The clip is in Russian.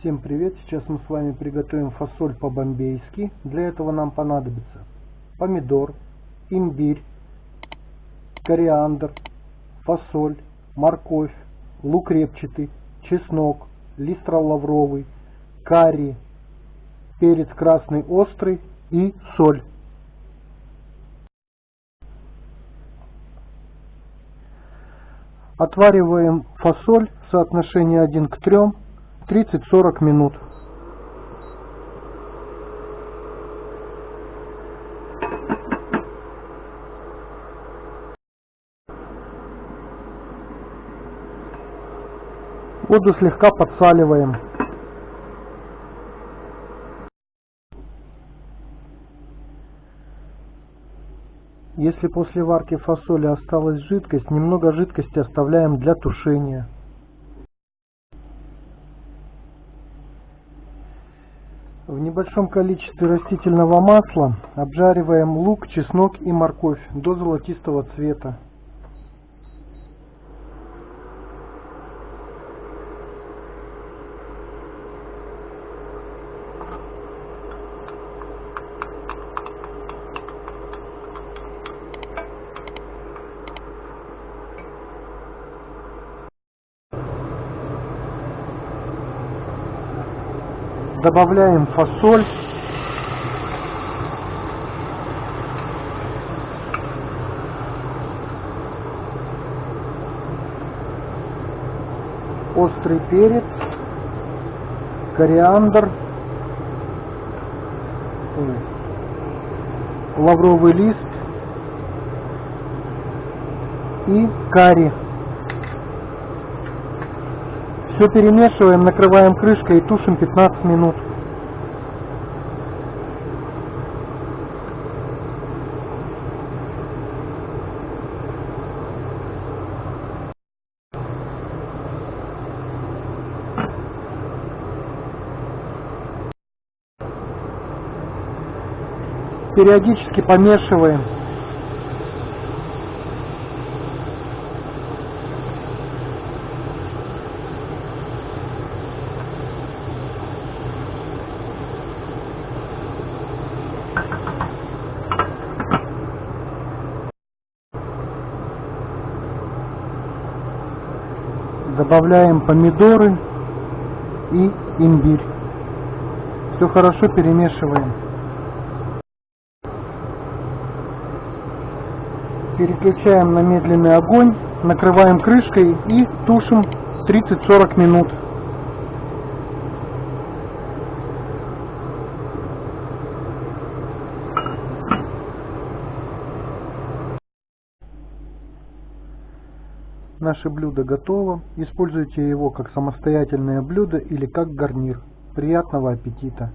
Всем привет! Сейчас мы с вами приготовим фасоль по-бомбейски. Для этого нам понадобится помидор, имбирь, кориандр, фасоль, морковь, лук репчатый, чеснок, листра лавровый, карри, перец красный острый и соль. Отвариваем фасоль в соотношении 1 к 3 30-40 минут. Воду слегка подсаливаем. Если после варки фасоли осталась жидкость, немного жидкости оставляем для тушения. В небольшом количестве растительного масла обжариваем лук, чеснок и морковь до золотистого цвета. Добавляем фасоль. Острый перец, кориандр, лавровый лист и карри. Все перемешиваем, накрываем крышкой и тушим 15 минут. Периодически помешиваем. Добавляем помидоры и имбирь. Все хорошо перемешиваем. Переключаем на медленный огонь, накрываем крышкой и тушим 30-40 минут. Наше блюдо готово. Используйте его как самостоятельное блюдо или как гарнир. Приятного аппетита!